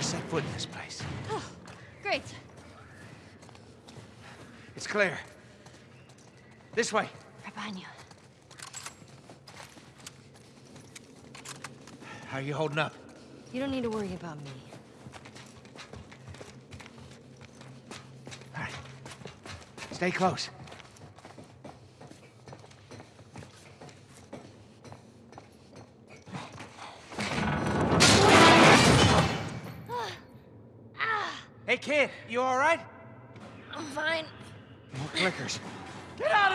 ever set foot in this place. Oh, great. It's clear. This way. Right behind you. How are you holding up? You don't need to worry about me. All right. Stay close. Hey, kid, you all right? I'm fine. More clickers. Get out!